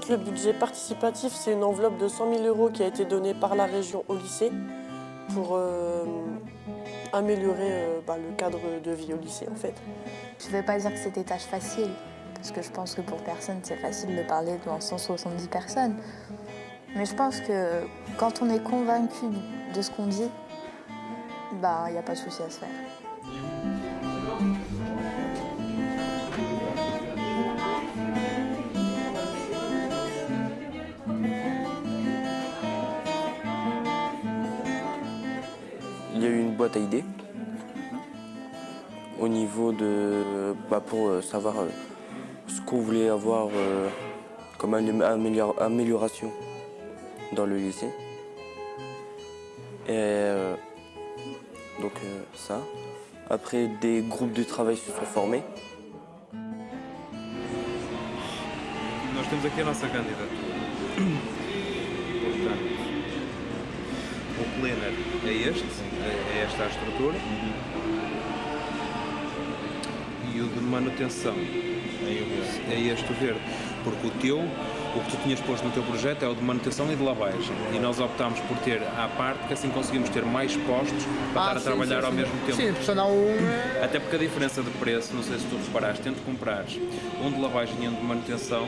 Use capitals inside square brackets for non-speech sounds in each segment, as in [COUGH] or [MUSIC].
fait, le budget participatif, c'est une enveloppe de 100 000 euros qui a été donnée par la région au lycée pour euh, améliorer euh, bah, le cadre de vie au lycée, en fait. Je ne vais pas dire que c'était tâche facile, parce que je pense que pour personne, c'est facile de parler devant 170 personnes. Mais je pense que quand on est convaincu de ce qu'on dit, bah, il n'y a pas de souci à se faire. À au niveau de bah, pour euh, savoir euh, ce qu'on voulait avoir euh, comme amélioration dans le lycée. Et donc ça. Après, des groupes de travail se sont formés. Aqui planner é este, é esta a estrutura. E o de manutenção é este o verde. Porque o teu o que tu tinhas posto no teu projeto é o de manutenção e de lavagem. E nós optámos por ter à parte, que assim conseguimos ter mais postos para Ah, estar a sim, trabalhar sim, ao sim. mesmo tempo. Sim, senão um. Até porque a diferença de preço, não sei se tu reparaste, tendo comprares um de lavagem e um de manutenção,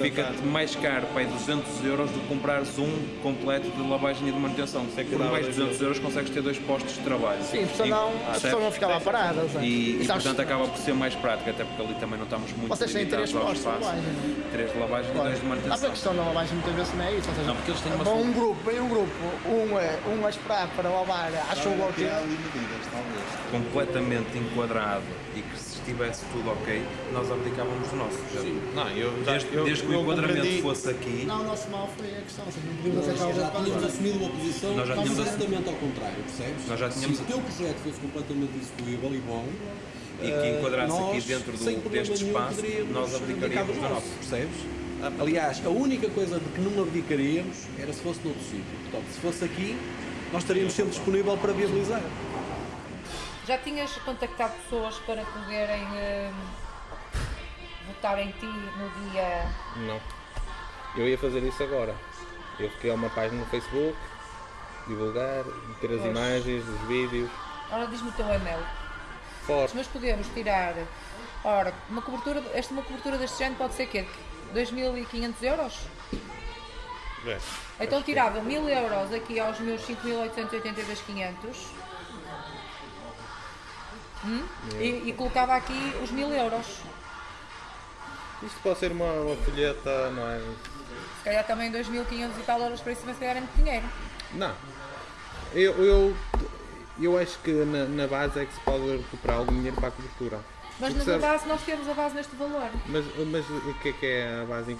fica-te mais caro para aí 200 euros do que comprares um completo de lavagem e de manutenção. Por mais de 200 euros consegues ter dois postos de trabalho. Sim, porque senão E- a percebes? pessoa não ficava parada. sabe? E, e, sabes- portanto acaba por ser mais prático, até porque ali também não estamos muito Vocês têm três limitados ao postos de espaço. lavagem, não é? Três de lavagem dois de Ah, porque a manutenção. questão da lavagem muitas vezes não é isso. Ou seja, Não, porque eles têm uma um grupo, vem um grupo, um, é, um a esperar para lavar à chuva ou quê. completamente enquadrado e que se estivesse tudo ok, nós abdicávamos do nosso. Não, eu já- desde, eu- desde que o eu enquadramento compreendi- fosse aqui, Não, o nosso mal foi a questão. ou seja, Nós aceitar o já voto tínhamos para assumido uma posição Nós já tínhamos completamente ao contrário, percebes? Nós já tínhamos- Se o teu projeto fosse completamente execuível e bom, e que enquadrasse nós, aqui dentro do- deste espaço, nós abdicaríamos do nosso. percebes? Aliás, a única coisa de que não abdicaríamos era se fosse noutro sítio. Portanto, se fosse aqui, nós estaríamos sempre disponível para viabilizar. Já tinhas contactado pessoas para poderem hum, votar em ti no dia. Não. Eu ia fazer isso agora. Eu criar uma página no Facebook, divulgar, meter as Pois. imagens, os vídeos. Ora, diz-me o teu e-mail. Fotos. Mas podemos tirar. Ora, uma cobertura, esta uma cobertura deste género pode ser quê? 2.500 euros? É. Então tirava 1.000 euros aqui aos meus 5.882,500 hum? e, e colocava aqui os 1.000 euros. Isto pode ser uma, uma folheta, não é? Se calhar também 2.500 e tal euros para isso, mas se calhar é muito dinheiro. Não. Eu, eu, eu acho que na, na base é que se pode recuperar algum dinheiro para a cobertura. Mas na sabe- base nós temos a base neste valor. Mas, mas o que é que é a base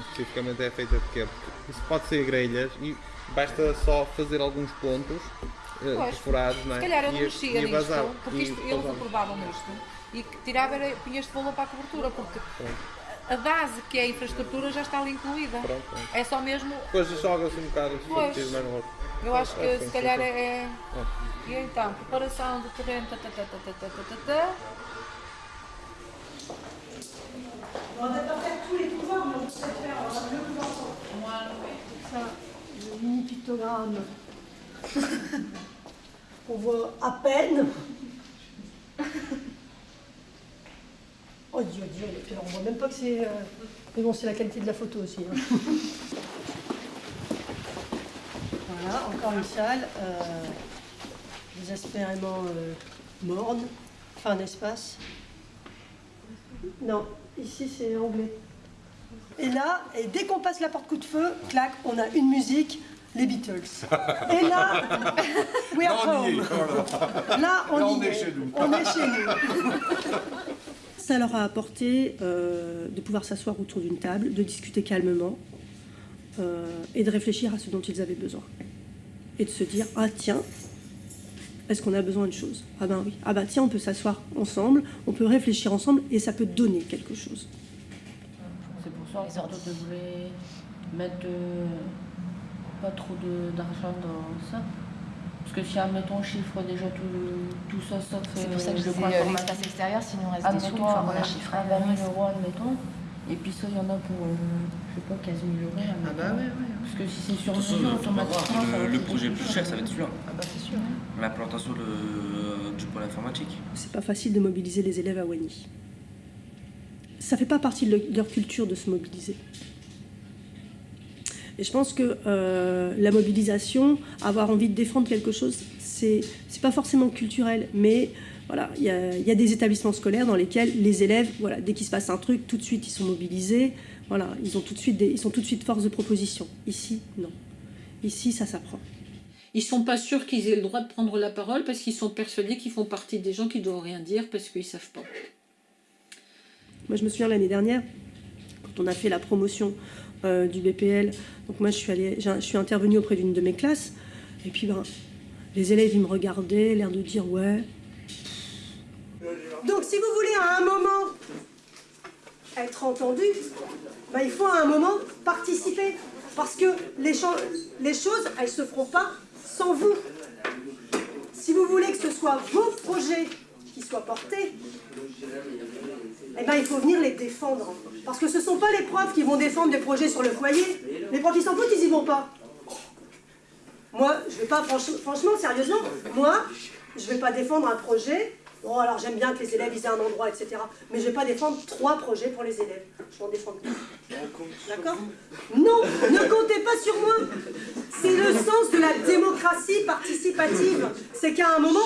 especificamente é feita de quê? Porque isso pode ser grelhas e basta só fazer alguns pontos eh, Pois, perfurados, não é? Se calhar eu não mexia nisto, porque isto, eles aprovavam isto e que tirava era, punha este valor para a cobertura, porque a base que é a infraestrutura já está ali incluída. Pronto, pronto. É só mesmo, Depois joga-se um bocado Pois. mais no outro. eu acho que É, se calhar é. é- E então, preparação do terreno. On ne peut pas faire tous les pouvoirs, mais on peut faire euh, le pouvoir Ça, le mini pictogramme. [LAUGHS] on voit à peine. Oh Dieu, Dieu, on voit même pas que c'est... Euh, mais bon, c'est la qualité de la photo aussi. Hein. Voilà, encore une salle euh, désespérément euh, morne, enfin un espace. Non, ici c'est anglais. Et là, et dès qu'on passe la porte coup de feu, clac, on a une musique, les Beatles. [LAUGHS] Et là, we are home. Là, on, y est. On est chez nous. [LAUGHS] Ça leur a apporté euh, de pouvoir s'asseoir autour d'une table, de discuter calmement euh, et de réfléchir à ce dont ils avaient besoin. Et de se dire, ah tiens, est-ce qu'on a besoin de choses Ah ben oui. Ah ben tiens, on peut s'asseoir ensemble, on peut réfléchir ensemble et ça peut donner quelque chose. C'est pour ça que tu voulais mettre euh, pas trop de- d'argent dans ça. Parce que si, admettons, on chiffre déjà tout, tout ça, sauf C'est pour ça que je le coin euh, l'espace extérieur, s'il nous reste des sous, enfin, on l'a chiffré. à 20 000 euros, admettons. Et puis ça, il y en a pour, euh, je sais pas, 15 000 euros. Ah bah ouais, ouais. Parce que si c'est sur mesure, automatiquement, le, le projet le plus cher, ça va être celui-là. Ah bah c'est sûr. L'implantation de- du pôle informatique. C'est pas facile de mobiliser les élèves à Wany. Ça fait pas partie de leur- culture de se mobiliser. Et je pense que euh, la mobilisation, avoir envie de défendre quelque chose, c'est c'est pas forcément culturel, mais voilà, il y a, il y a des établissements scolaires dans lesquels les élèves, voilà, dès qu'il se passe un truc, tout de suite ils sont mobilisés, voilà, ils ont tout de suite des- ils sont tout de suite force de proposition. Ici, non. Ici, ça s'apprend. Ils sont pas sûrs qu'ils aient le droit de prendre la parole parce qu'ils sont persuadés qu'ils font partie des gens qui doivent rien dire parce qu'ils savent pas. Moi, je me souviens l'année dernière, quand on a fait la promotion euh, du BPL, donc moi, je suis, allée, je suis intervenue auprès d'une de mes classes, et puis ben, les élèves, ils me regardaient, l'air de dire ouais. Donc, si vous voulez à un moment être entendu, ben, il faut à un moment participer, parce que les, cho- les choses, elles se feront pas sans vous. Si vous voulez que ce soit vos projets qui soient portés, eh ben, il faut venir les défendre. Parce que ce ne sont pas les profs qui vont défendre des projets sur le foyer. Les profs, ils s'en foutent, ils y vont pas. Moi, je vais pas, franch- franchement, sérieusement, moi, je vais pas défendre un projet. Bon, alors j'aime bien que les élèves ils aient un endroit, etc. Mais je vais pas défendre trois projets pour les élèves. Je vais en défendre. D'accord? Non, ne comptez pas sur moi. C'est le sens de la démocratie participative. C'est qu'à un moment,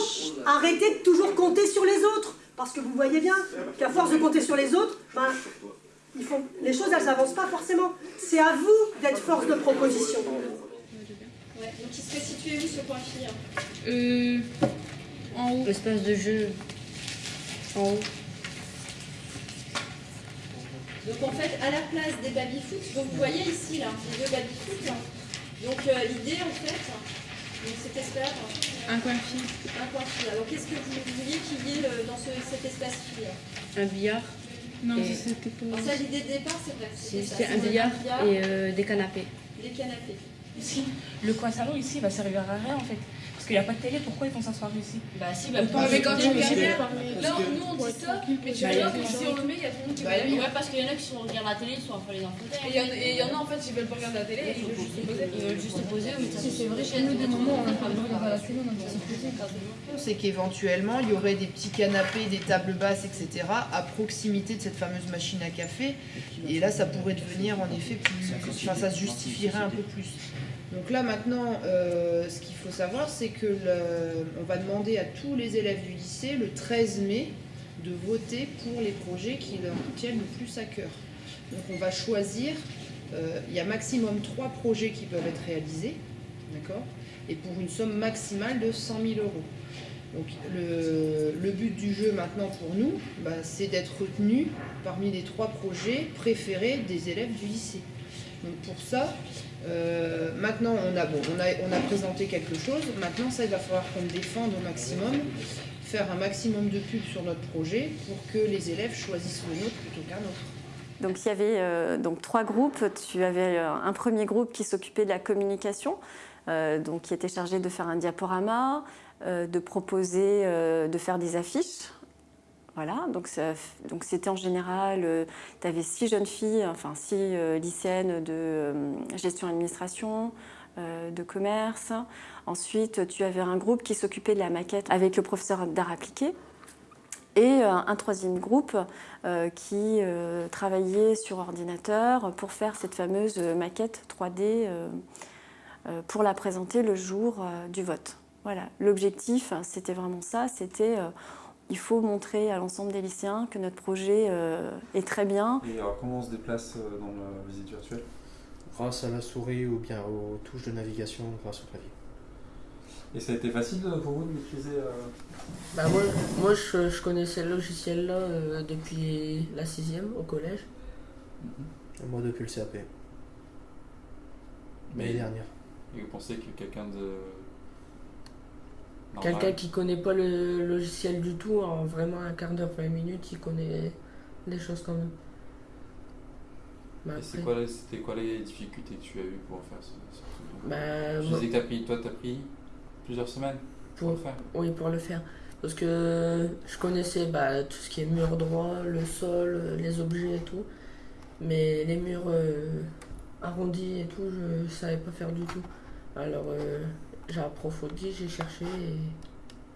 arrêtez de toujours compter sur les autres. Parce que vous voyez bien qu'à force de compter sur les autres, ben, ils font, les choses, elles n'avancent pas forcément. C'est à vous d'être force de proposition. Ouais, donc il serait situé où ce point fille Euh, en haut. L'espace de jeu. En haut. Donc en fait, à la place des baby-foot, donc vous voyez ici, là, les deux baby-foot. là. Donc euh, l'idée, en fait, donc cet espace... Un coin fille. Un coin fille. Alors qu'est-ce que vous vouliez qu'il y ait euh, dans ce- cet espace fille Un billard. Non, Et- c'était pas... Alors ça, l'idée de départ, c'est vrai. C'est c'était un billard et euh, des canapés. Des canapés. Ici, le coin salon ici va servir à rien en fait. Parce qu'il n'y a pas de télé, pourquoi ils vont s'asseoir ici Bah si, bah, pour- mais quand tu regardes Là, nous on dit ça, mais tu vois que si on le met, il y a tout le monde qui Bah va. Ouais, parce qu'il y en a qui sont regardent la télé, ils sont après les infos. Et il y en- et il y en a en fait, ils veulent pas regarder la télé, ils veulent juste se poser. Ils veulent juste se poser, oui, ça, Si, c'est vrai, chez nous, des moments, on a pas besoin de la télé, on a besoin de se poser. C'est qu'éventuellement, il y aurait des petits canapés, des tables basses, etc. à proximité de cette fameuse machine à café. Et là, ça pourrait devenir en effet plus. Enfin, ça se justifierait un peu plus. Donc là, maintenant, euh, ce qu'il faut savoir, c'est que on va demander à tous les élèves du lycée, le 13 mai, de voter pour les projets qui leur tiennent le plus à cœur. Donc on va choisir, euh, il y a maximum trois projets qui peuvent être réalisés, d'accord? Et pour une somme maximale de 100 000 euros. Donc le, le but du jeu maintenant pour nous, bah, c'est d'être retenu parmi les trois projets préférés des élèves du lycée. Donc pour ça, euh, maintenant on a, bon, on, a, présenté quelque chose, maintenant ça il va falloir qu'on défende au maximum, faire un maximum de pubs sur notre projet pour que les élèves choisissent le nôtre plutôt qu'un autre. Donc il y avait euh, donc trois groupes. Tu avais euh, un premier groupe qui s'occupait de la communication, donc qui était chargé de faire un diaporama, de proposer, de faire des affiches. Voilà, donc c'était en général, tu avais six jeunes filles, enfin six euh, lycéennes de euh, gestion administration, euh, de commerce. Ensuite, tu avais un groupe qui s'occupait de la maquette avec le professeur d'art appliqué. Et euh, un troisième groupe euh, qui euh, travaillait sur ordinateur pour faire cette fameuse maquette 3D euh, euh, pour la présenter le jour euh, du vote. Voilà, l'objectif, c'était vraiment ça, c'était euh, il faut montrer à l'ensemble des lycéens que notre projet euh, est très bien. Et alors, comment on se déplace euh, dans la visite virtuelle Grâce à la souris ou bien aux touches de navigation grâce au clavier. Et ça a été facile euh, pour vous de maîtriser euh, Bah moi, moi je, je connaissais le logiciel là euh, depuis la sixième au collège. Moi depuis le CAP. L'année dernière. Et vous pensez que quelqu'un de. Quelqu'un qui connaît pas le logiciel du tout, en vraiment un quart d'heure, 20 minutes, il connaît des choses quand même. Bah, quoi, les- c'était quoi les difficultés que tu as eues pour faire ce, ce truc Bah, Tu disais que t'as pris, toi, t'as pris plusieurs semaines pour, le faire. Oui, pour le faire. Parce que je connaissais bah, tout ce qui est mur droit, le sol, les objets et tout. Mais les murs euh, arrondis et tout, je, ne savais pas faire du tout. Alors euh, j'ai approfondi, j'ai cherché et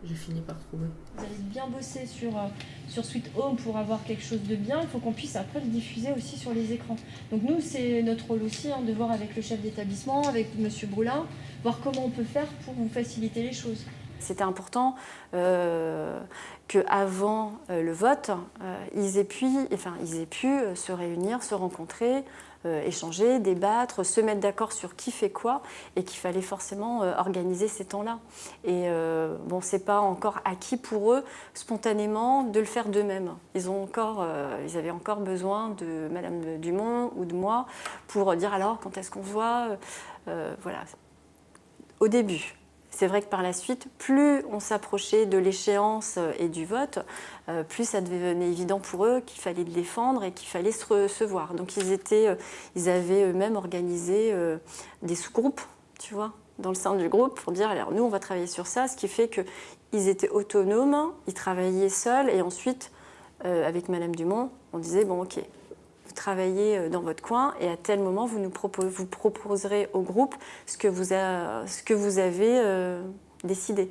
j'ai fini par trouver. Vous avez bien bossé sur, euh, sur Sweet Home pour avoir quelque chose de bien. Il faut qu'on puisse après le diffuser aussi sur les écrans. Donc nous, c'est notre rôle aussi hein, de voir avec le chef d'établissement, avec Monsieur Brulin, voir comment on peut faire pour vous faciliter les choses. C'était important euh, qu'avant euh, le vote, euh, ils, aient pu, enfin, ils aient pu se réunir, se rencontrer, euh, échanger, débattre, se mettre d'accord sur qui fait quoi et qu'il fallait forcément euh, organiser ces temps-là. Et euh, bon, c'est pas encore acquis pour eux spontanément de le faire d'eux-mêmes. Ils, ont encore, euh, ils avaient encore besoin de Madame Dumont ou de moi pour dire alors quand est-ce qu'on se voit? Euh, voilà. Au début. C'est vrai que par la suite, plus on s'approchait de l'échéance euh, et du vote, euh, plus ça devenait évident pour eux qu'il fallait le défendre et qu'il fallait se, re- se voir. Donc ils, euh, avaient eux-mêmes organisé des sous-groupes, tu vois, dans le sein du groupe pour dire alors nous on va travailler sur ça, ce qui fait qu'ils étaient autonomes, ils travaillaient seuls et ensuite avec Madame Dumont, on disait bon ok, vous travaillez euh, dans votre coin et à tel moment, vous nous proposerez au groupe ce que vous, a- ce que vous avez euh, décidé.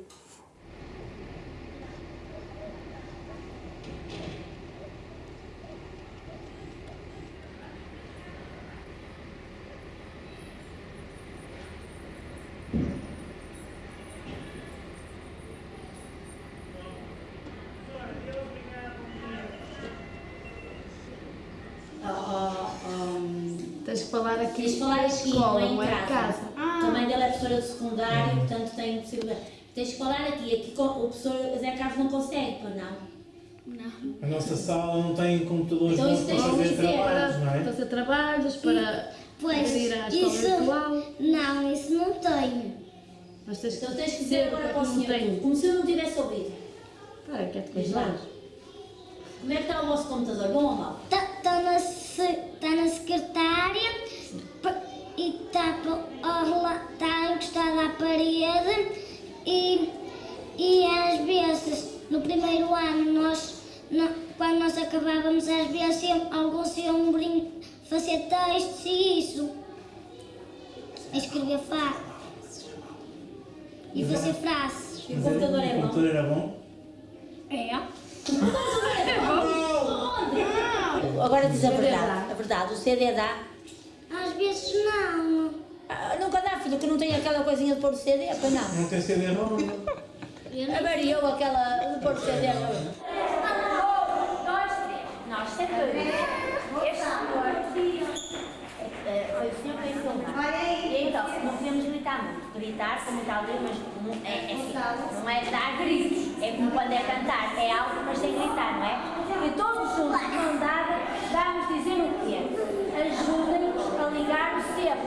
Escola, não é é casa. casa. Também dela é professora de secundário, portanto tem possibilidade. Tens que falar aqui, aqui o professor Zé Carlos não consegue, pois não? Não. A nossa sala não tem computadores Então para tens que fazer dizer. trabalhos, não é? Fazer trabalhos para Pois, ir à escola isso, virtual. não, isso não tenho. Mas tens Então tens que dizer agora é para o senhor, tenho. como se eu não tivesse ouvido. Para, que é lá. coisas. Como é que está o vosso computador? Bom ou mau? Está tá na, se- tá na secretária e está tá encostado à parede e, e às vezes no primeiro ano nós no- quando nós acabávamos às vezes iam- alguns iam brin- fazer textos e isso escrever frases e fazer frases E o computador é O bom? computador era bom? é [LAUGHS] Agora diz a CD verdade. A verdade, o CD dá. Vezes não Ah, nunca dá, filho, que não tem aquela coisinha de pôr o CD, pois não. Não tem CD ROM? Avariou aquela de pôr o CD. Nós sempre. Este senhor. eh, Foi o senhor que veio filmar. E então, não podemos gritar muito. Gritar com muita alegria, mas não é, é assim. Não é dar gritos. É como quando é cantar. É alto, mas sem gritar, não é? E todos juntos, de mão dada, vamos dizer o quê? Ajudem-nos a ligar o sempre.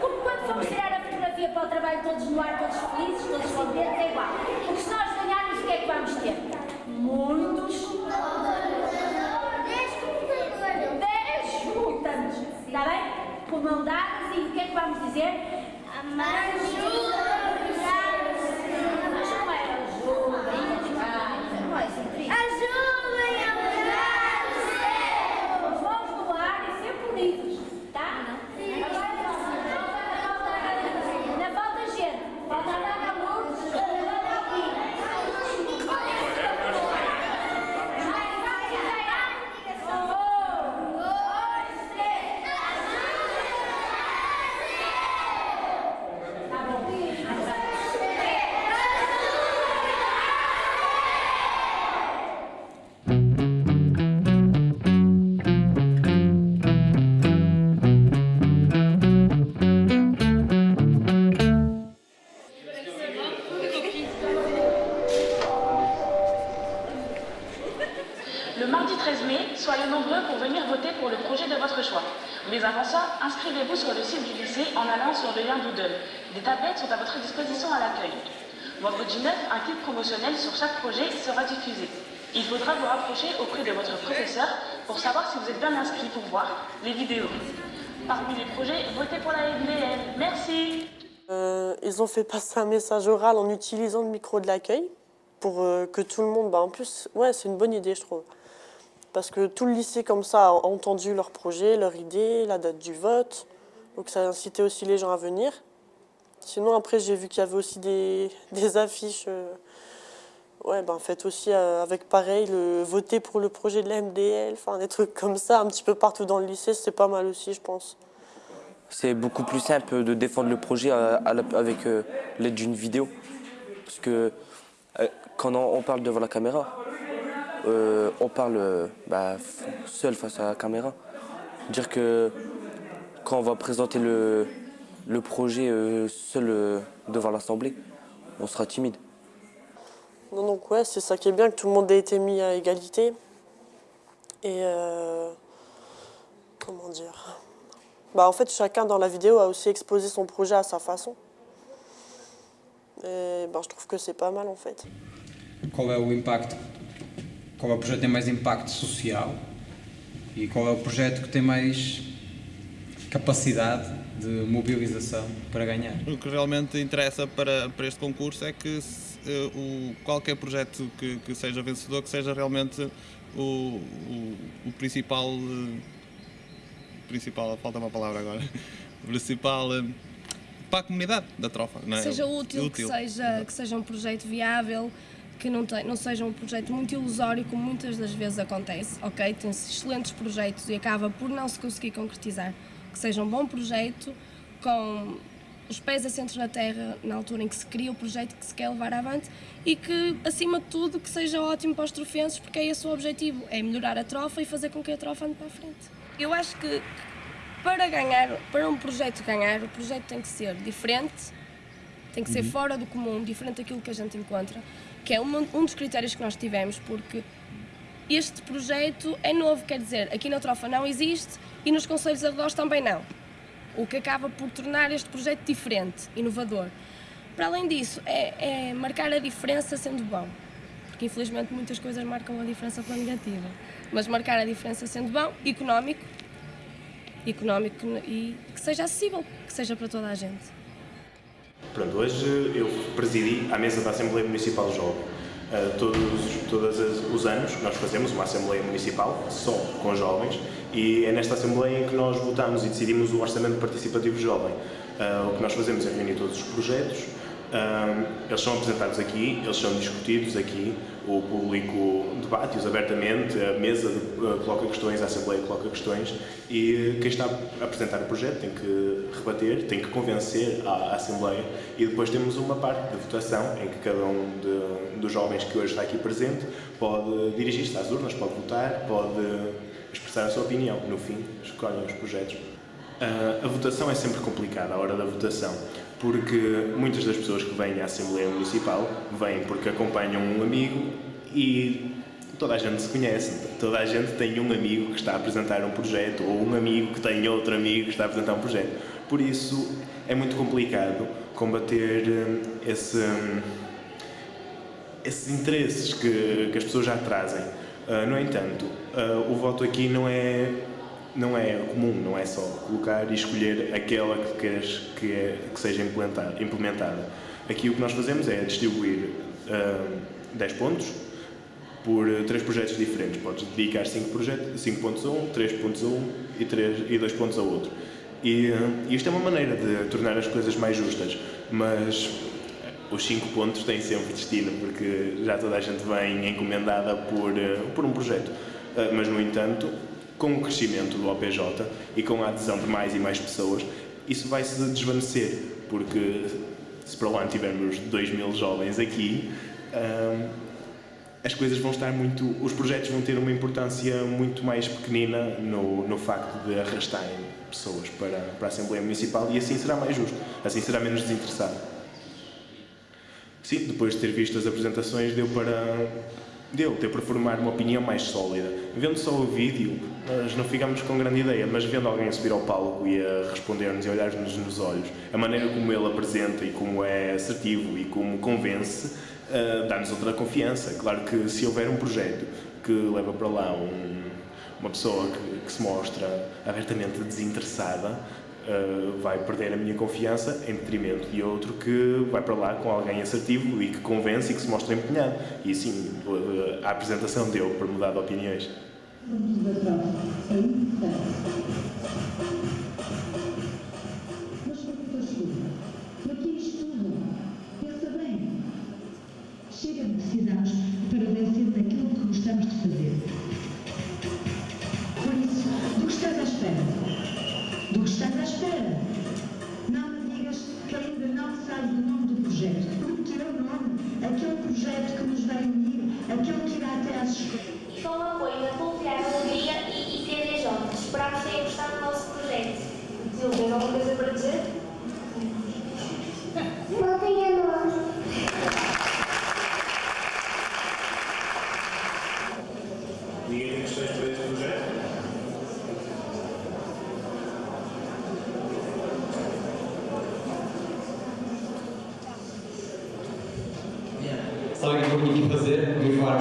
Como quando fomos tirar a fotografia para o trabalho todos no ar, todos felizes, todos contentes, é igual. Porque se nós ganharmos, o que é que vamos ter? Muitos. Está bem? Com mão dadas e o que é que vamos dizer? Mas mardi 13 mai, soyez nombreux pour venir voter pour le projet de votre choix. Mais avant ça, inscrivez-vous sur le site du lycée en allant sur le lien Doodle. Des tablettes sont à votre disposition à l'accueil. Vendredi 9, un clip promotionnel sur chaque projet sera diffusé. Il faudra vous rapprocher auprès de votre professeur pour savoir si vous êtes bien inscrit pour voir les vidéos. Parmi les projets, votez pour la MBL. Merci Euh, ils ont fait passer un message oral en utilisant le micro de l'accueil pour euh, que tout le monde. Bah, en plus, ouais, c'est une bonne idée, je trouve. Parce que tout le lycée comme ça a entendu leur projet, leur idée, la date du vote. Donc ça a incité aussi les gens à venir. Sinon après j'ai vu qu'il y avait aussi des, [LAUGHS] affiches. euh, ouais, ben faites aussi euh, avec pareil, le voter pour le projet de la MDL, des trucs comme ça, un petit peu partout dans le lycée, c'est pas mal aussi je pense. C'est beaucoup plus simple de défendre le projet la- avec euh, l'aide d'une vidéo. Parce que euh, quand on parle devant la caméra, euh, on parle euh, bah, seul face à la caméra. Dire que quand on va présenter le, le projet euh, seul euh, devant l'Assemblée, on sera timide. Non, donc ouais, c'est ça qui est bien, que tout le monde ait été mis à égalité. Et euh, comment dire? Bah en fait, chacun dans la vidéo a aussi exposé son projet à sa façon. Et ben, je trouve que c'est pas mal en fait. qual é o impacto, qual é o projeto que tem mais impacto social e qual é o projeto que tem mais capacidade de mobilização para ganhar. O que realmente interessa para, para este concurso é que se, eh, o, qualquer projeto que, que seja vencedor, que seja realmente o, o, o principal. eh, Principal, falta uma palavra agora. [LAUGHS] Principal. eh, para a comunidade da trofa, não é? que seja útil, Que, seja, que seja um projeto viável, que não, te- não seja um projeto muito ilusório, como muitas das vezes acontece, ok? Tem-se excelentes projetos e acaba por não se conseguir concretizar. Que seja um bom projeto, com os pés assentos na terra na altura em que se cria o projeto que se quer levar avante e que, acima de tudo, que seja ótimo para os trofenses, porque é esse o objetivo, é melhorar a trofa e fazer com que a trofa ande para a frente. Eu acho que para ganhar, para um projeto ganhar, o projeto tem que ser diferente, tem que ser Uhum. fora do comum, diferente daquilo que a gente encontra, que é um, um dos critérios que nós tivemos, porque este projeto é novo, quer dizer, aqui na Trofa não existe e nos Conselhos Arredores também não. O que acaba por tornar este projeto diferente, inovador. Para além disso, é, é marcar a diferença sendo bom. Porque infelizmente muitas coisas marcam a diferença pela negativa. Mas marcar a diferença sendo bom, económico, económico e que seja acessível, que seja para toda a gente. Pronto, hoje eu presidi a mesa da Assembleia Municipal Jovem. Uh, todos todos os anos nós fazemos uma Assembleia Municipal só com jovens e é nesta Assembleia em que nós votamos e decidimos o Orçamento Participativo Jovem. Uh, o que nós fazemos é reunir todos os projetos, um, eles são apresentados aqui, eles são discutidos aqui, o público debate-os abertamente, a mesa uh, coloca questões, a Assembleia coloca questões e quem está a apresentar o projeto tem que rebater, tem que convencer a Assembleia e depois temos uma parte de votação em que cada um de- dos jovens que hoje está aqui presente pode dirigir-se às urnas, pode votar, pode expressar a sua opinião. No fim, escolhem os projetos. A votação é sempre complicada, a hora da votação, porque muitas das pessoas que vêm à Assembleia Municipal vêm porque acompanham um amigo e toda a gente se conhece, toda a gente tem um amigo que está a apresentar um projeto ou um amigo que tem outro amigo que está a apresentar um projeto. Por isso é muito complicado combater hum, esse, esses interesses que, que as pessoas já trazem. Ah, no entanto, ah, o voto aqui não é, não é comum, não é só colocar e escolher aquela que queres que, é- que seja implementada. Aqui o que nós fazemos é distribuir ah, 10 pontos por eh, três projetos diferentes. Podes dedicar 5 projetos, 5 pontos a um, 3 pontos a um e, 3, e 2 pontos a outro. E eh, isto é uma maneira de tornar as coisas mais justas, mas os 5 pontos têm sempre destino, porque já toda a gente vem encomendada por, eh, por um projeto. Mas, no entanto, com o crescimento do OPJ e com a adesão de mais e mais pessoas, isso vai se desvanecer, porque se para lá tivermos 2 mil jovens aqui, ah, as coisas vão estar muito. Os projetos vão ter uma importância muito mais pequenina no, no facto de arrastarem pessoas para, para a Assembleia Municipal e assim será mais justo, assim será menos desinteressado. Sim, depois de ter visto as apresentações, deu para. Deu, deu para formar uma opinião mais sólida. Vendo só o vídeo, nós não ficamos com grande ideia, mas vendo alguém subir ao palco e a responder-nos e olhar-nos nos olhos, a maneira como ele apresenta e como é assertivo e como convence, ah, dá-nos outra confiança. Claro que se houver um projeto que leva para lá um- uma pessoa que, que se mostra abertamente desinteressada, ah, vai perder a minha confiança em detrimento de outro que vai para lá com alguém assertivo e que convence e que se mostra empenhado. E sim, ah, a apresentação deu para mudar de opiniões. Vamos ver para frente.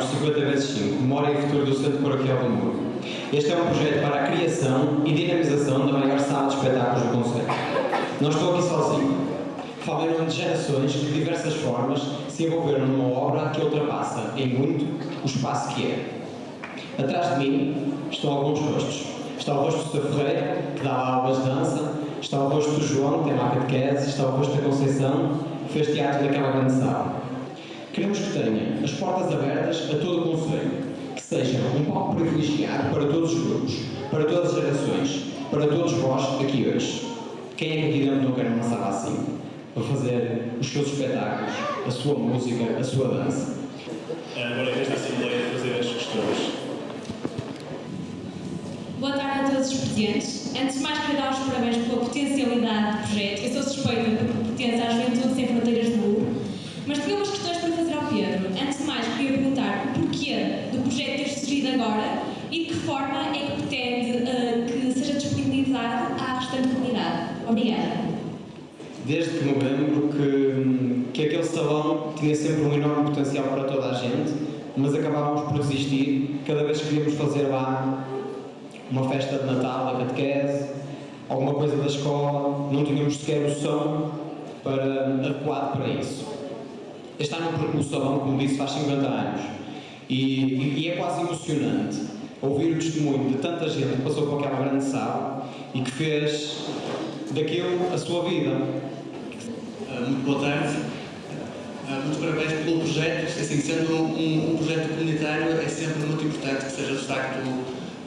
Vim falar os 50 vezes 5, Memória e Futuro do Centro Paroquial do Muro. Este é um projeto para a criação e dinamização da maior sala de espetáculos do Conselho. Não estou aqui sozinho. Nome de gerações que de diversas formas se envolveram numa obra que ultrapassa em muito o espaço que é. Atrás de mim estão alguns rostos. Está o rosto do Sr. Ferreira, que dava aulas de dança, está o rosto do João, que tem uma catequese, está o rosto da Conceição, que fez teatro naquela grande sala. Queremos que tenha as portas abertas a todo o Conselho, que seja um palco privilegiado para todos os grupos, para todas as gerações, para todos vós aqui hoje. Quem é que aqui dentro não quer uma sala assim? Para fazer os seus espetáculos, a sua música, a sua dança. Agora, nesta Assembleia, fazer as questões. Boa tarde a todos os presentes. Antes de mais, queria dar os parabéns pela potencialidade do projeto. Eu sou suspeita porque pertence à Juventude Sem Fronteiras de Lugo. Mas tinha umas para fazer ao Pedro. Antes de mais, queria perguntar o porquê do projeto ter surgido agora e de que forma é que pretende eh, que seja disponibilizado à restante comunidade. Obrigada. Desde que me lembro que, que aquele salão tinha sempre um enorme potencial para toda a gente, mas acabávamos por desistir cada vez que queríamos fazer lá uma festa de Natal, a catequese, alguma coisa da escola, não tínhamos sequer o som para, adequado para isso. Este ano o salão, como disse, faz 50 anos e, e é quase emocionante ouvir o testemunho de tanta gente que passou por aquela grande sala e que fez daquilo a sua vida. Muito boa tarde. Ah, Muitos parabéns pelo projeto. Assim, sendo um, um projeto comunitário, é sempre muito importante que seja de facto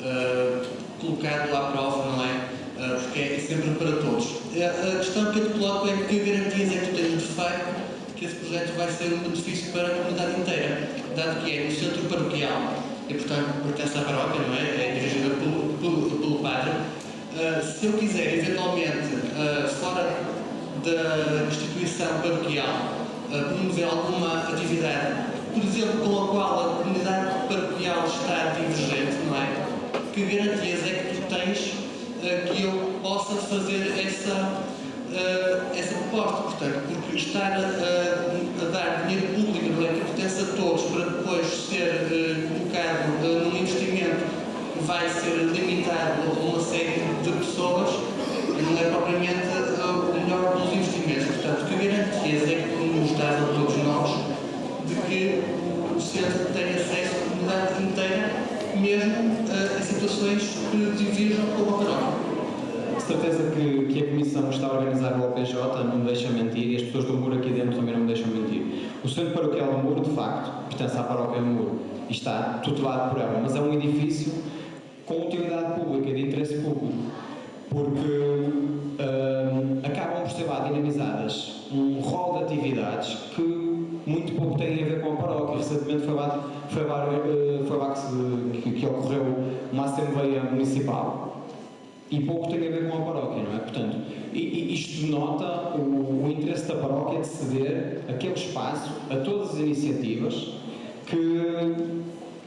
ah, colocado à prova, não é? Ah, porque é sempre para todos. A questão que eu te coloco é que garantias é que tu tens de facto que esse projeto vai ser um benefício para a comunidade inteira, dado que é no centro paroquial e, portanto, pertence à paróquia, não é? É dirigida pelo, pelo, pelo padre. Ah, se eu quiser, eventualmente, ah, fora da instituição paroquial, ah, promover alguma atividade, por exemplo, com a qual a comunidade paroquial está divergente, não é? Que garantias é que tu tens que eu possa fazer essa, ah, essa proposta? Portanto, porque estar a, a dar dinheiro público, é? Que pertence a todos, para depois ser ah, colocado ah, num investimento que vai ser limitado a uma série de pessoas, não é propriamente o melhor dos investimentos. Portanto, que garantias é que tu nos dás a todos nós de que o centro tem acesso à comunidade inteira, mesmo ah, em situações que divirjam com a paróquia? Certeza que, que a Comissão está a organizar o OPJ, não me deixa mentir, e as pessoas do Muro aqui dentro também não me deixam mentir. O Centro Paroquial do Muro, de facto, pertence à Paróquia do Muro e está tutelado por ela, mas é um edifício com utilidade pública, de interesse público, porque hum, acabam por ser lá dinamizadas um rol de atividades que muito pouco têm a ver com a paróquia. Recentemente foi lá, foi lá, eh, foi lá que, que- que ocorreu uma Assembleia Municipal e pouco tem a ver com a paróquia, não é? Portanto, isto denota o, o interesse da paróquia de ceder aquele espaço a todas as iniciativas que,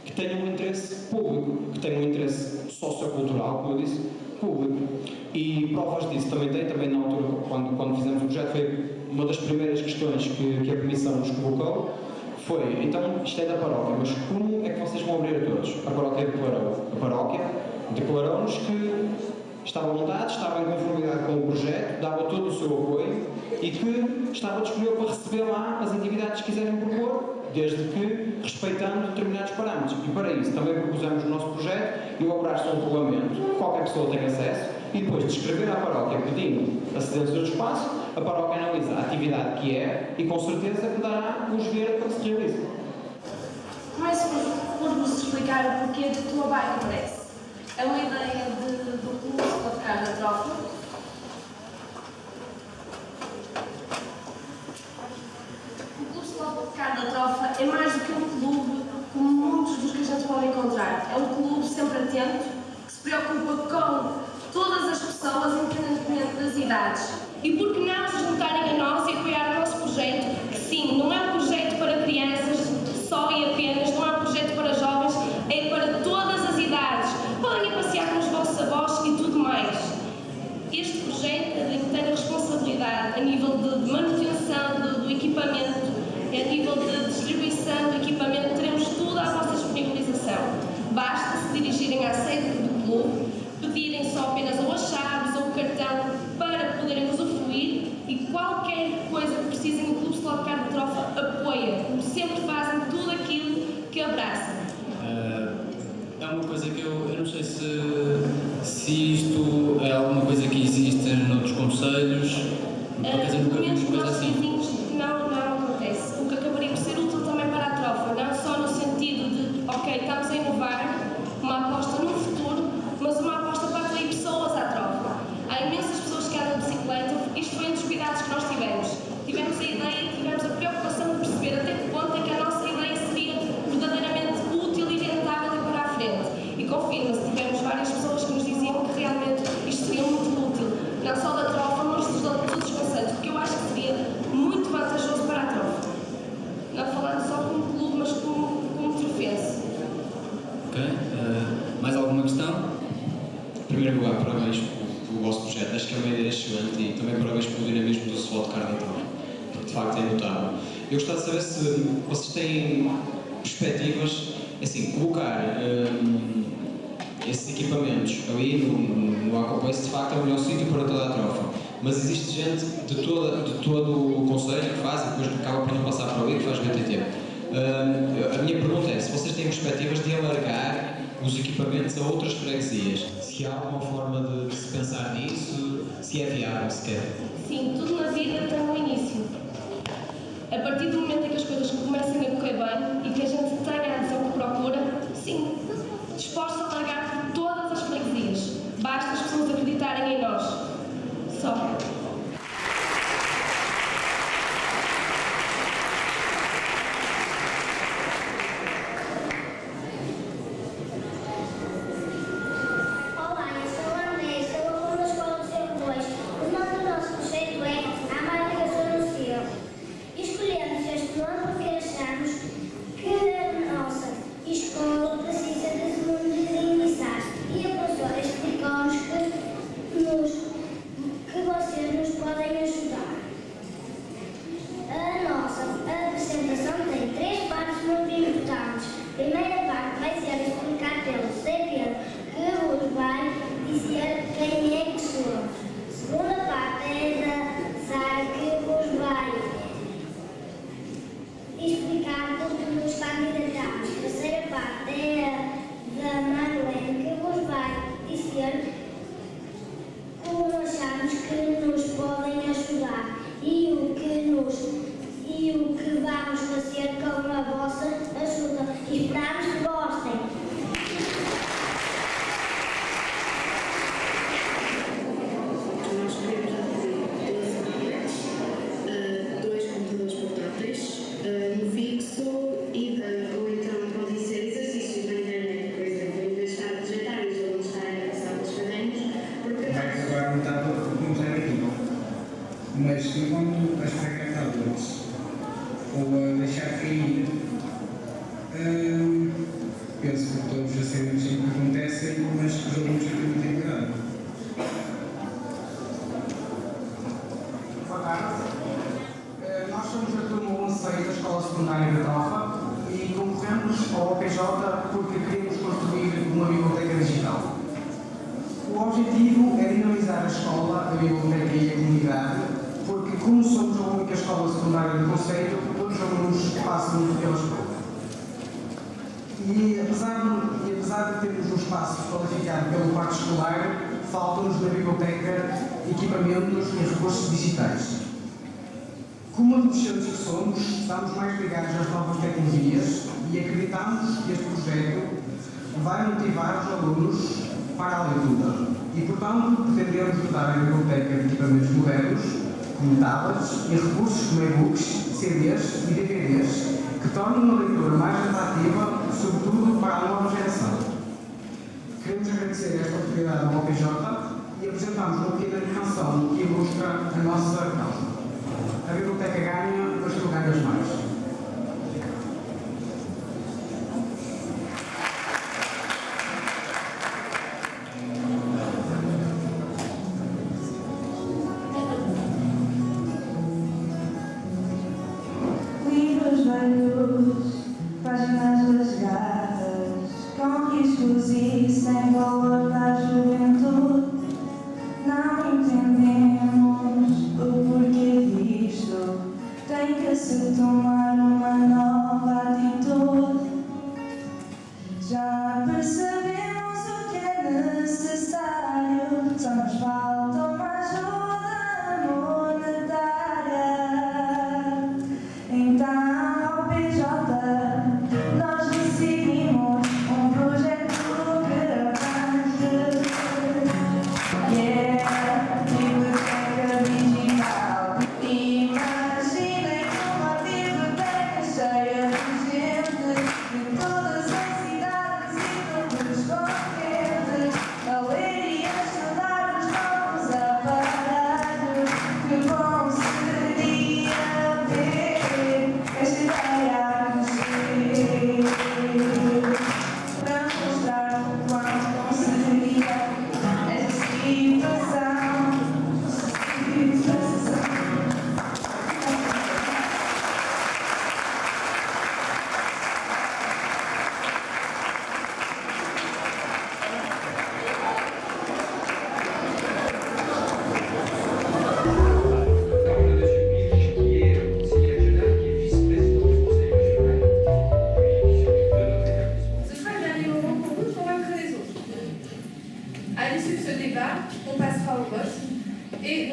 que tenham um interesse público, que tenham um interesse sociocultural, como eu disse, público. E provas disso também tem, também na altura, quando, quando fizemos o projeto, foi uma das primeiras questões que, que a Comissão nos colocou, foi, então, isto é da paróquia, mas como é que vocês vão abrir a todos? A paróquia declarou. A paróquia declarou-nos que estava montado, estava em conformidade com o projeto, dava todo o seu apoio e que estava disponível para receber lá as atividades que quiserem propor, desde que respeitando determinados parâmetros. E para isso também propusemos o nosso projeto e elaborar-se um regulamento, qualquer pessoa tem acesso, e depois de escrever à paróquia pedindo acedência ao espaço, a paróquia analisa a atividade que é e com certeza que dará os ver para que se realize. Mas por, nos explicar o porquê do trabalho parece. É uma ideia de sempre atento, que se preocupa com também parabéns pelo mesmo do futebol de Carnatal, porque de facto é notável. Eu gostava de saber se hum, vocês têm perspectivas, é assim, colocar hum, esses equipamentos ali no, no Aquabase de facto é o melhor sítio para toda a trofa. Mas existe gente de, toda, de todo o Conselho que faz e depois acaba por não passar para ali que faz BTT. Hum, a minha pergunta é se vocês têm perspectivas de alargar os equipamentos a outras freguesias. Se há alguma forma de se pensar nisso, se é viável sequer. Sim, tudo na vida tem um início. A partir do momento em que as coisas começam a correr bem e que a gente tenha a adesão que procura, sim, disposto a largar todas as freguesias. Basta as pessoas acreditarem em nós. Só. vamos fazer acerca uma vossa ajuda. E esperamos À l'issue de ce débat, on passera au vote et